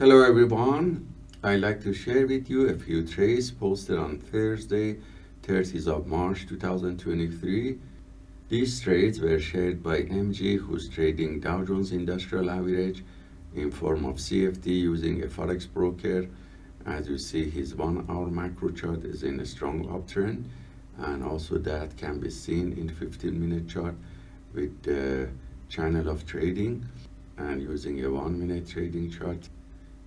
Hello everyone. I'd like to share with you a few trades posted on Thursday, 30th of March 2023. These trades were shared by MG who's trading Dow Jones Industrial Average in form of CFD using a Forex broker. As you see his one hour macro chart is in a strong uptrend and also that can be seen in 15 minute chart with the channel of trading and using a one minute trading chart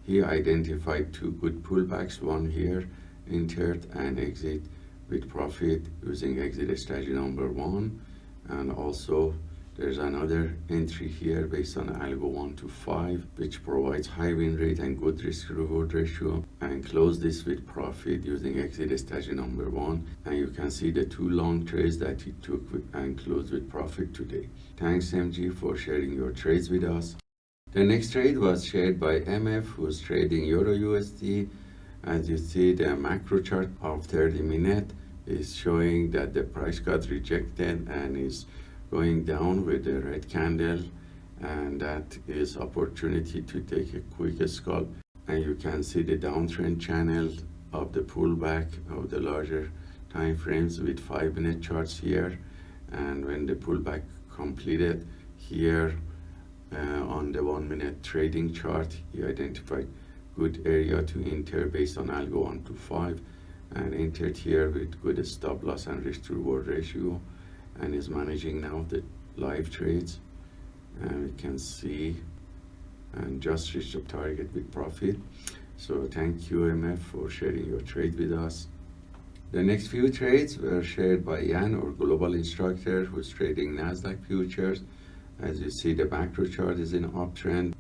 he identified two good pullbacks, one here, entered and exit with profit using exit strategy number one. And also there's another entry here based on algo 1 to 5 which provides high win rate and good risk reward ratio and close this with profit using exit strategy number 1 and you can see the two long trades that he took and closed with profit today. Thanks MG for sharing your trades with us. The next trade was shared by MF who's trading Euro USD. As you see the macro chart of 30 minute is showing that the price got rejected and is going down with the red candle and that is opportunity to take a quick scalp and you can see the downtrend channel of the pullback of the larger time frames with five minute charts here and when the pullback completed here Uh, on the one minute trading chart. He identified good area to enter based on algo 1 to 5 and entered here with good stop loss and risk to reward ratio and is managing now the live trades. And we can see and just reached the target with profit. So thank you mf for sharing your trade with us. The next few trades were shared by Yan, our global instructor, who's trading Nasdaq futures as you see, the macro chart is in uptrend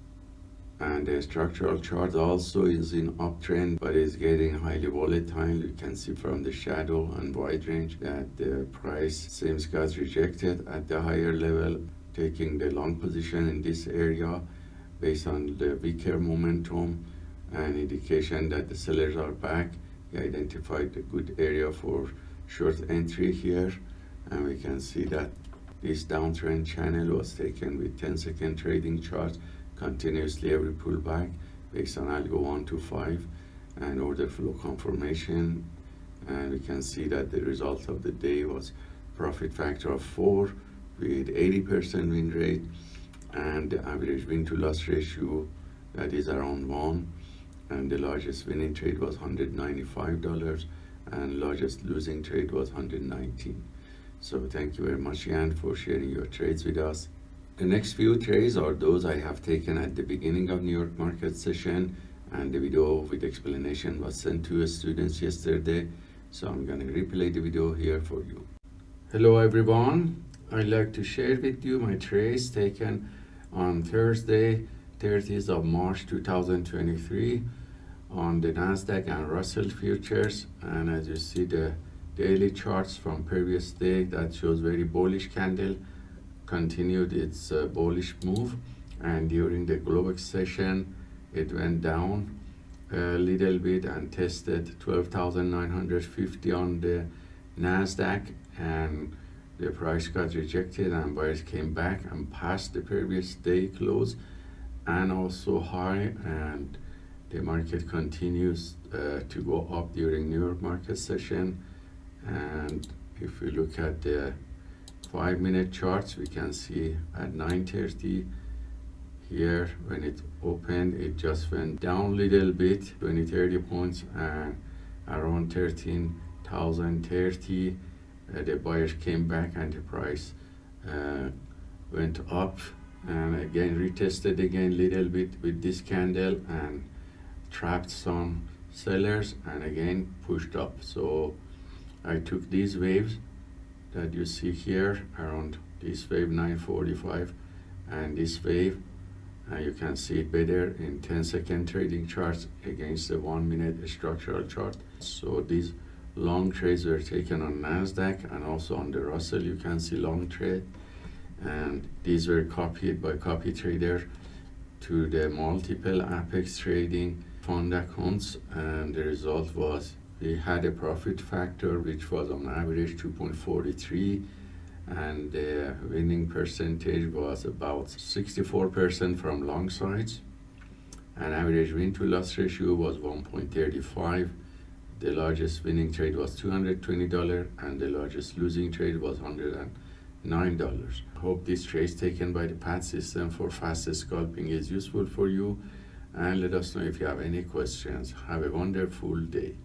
and the structural chart also is in uptrend but is getting highly volatile. You can see from the shadow and wide range that the price seems got rejected at the higher level taking the long position in this area based on the weaker momentum and indication that the sellers are back. He identified a good area for short entry here and we can see that this downtrend channel was taken with 10 second trading chart continuously every pullback based on algo 1 to 5 and order flow confirmation. And we can see that the result of the day was profit factor of 4 with 80% win rate and the average win to loss ratio that is around 1 and the largest winning trade was $195 and largest losing trade was 119 so thank you very much, Jan, for sharing your trades with us. The next few trades are those I have taken at the beginning of New York market session and the video with explanation was sent to students yesterday. So I'm going to replay the video here for you. Hello everyone. I'd like to share with you my trades taken on Thursday, 30th of March 2023 on the Nasdaq and Russell futures and as you see the daily charts from previous day that shows very bullish candle continued its uh, bullish move and during the Globex session it went down a little bit and tested 12,950 on the Nasdaq and the price got rejected and buyers came back and passed the previous day close and also high and the market continues uh, to go up during New York market session and if we look at the five minute charts we can see at 9:30 here when it opened it just went down a little bit 20 30 points and around 13,030 uh, the buyers came back and the price uh, went up. And again retested again a little bit with this candle and trapped some sellers and again pushed up. So I took these waves that you see here around this wave 945 and this wave and you can see it better in 10 second trading charts against the one minute structural chart. So these long trades were taken on Nasdaq and also on the Russell you can see long trade. And these were copied by copy trader to the multiple apex trading fund accounts and the result was we had a profit factor which was on average 2.43 and the winning percentage was about 64% from long sides and average win to loss ratio was 1.35. The largest winning trade was $220 and the largest losing trade was $109. Hope this trade taken by the PAT system for fast scalping is useful for you and let us know if you have any questions. Have a wonderful day.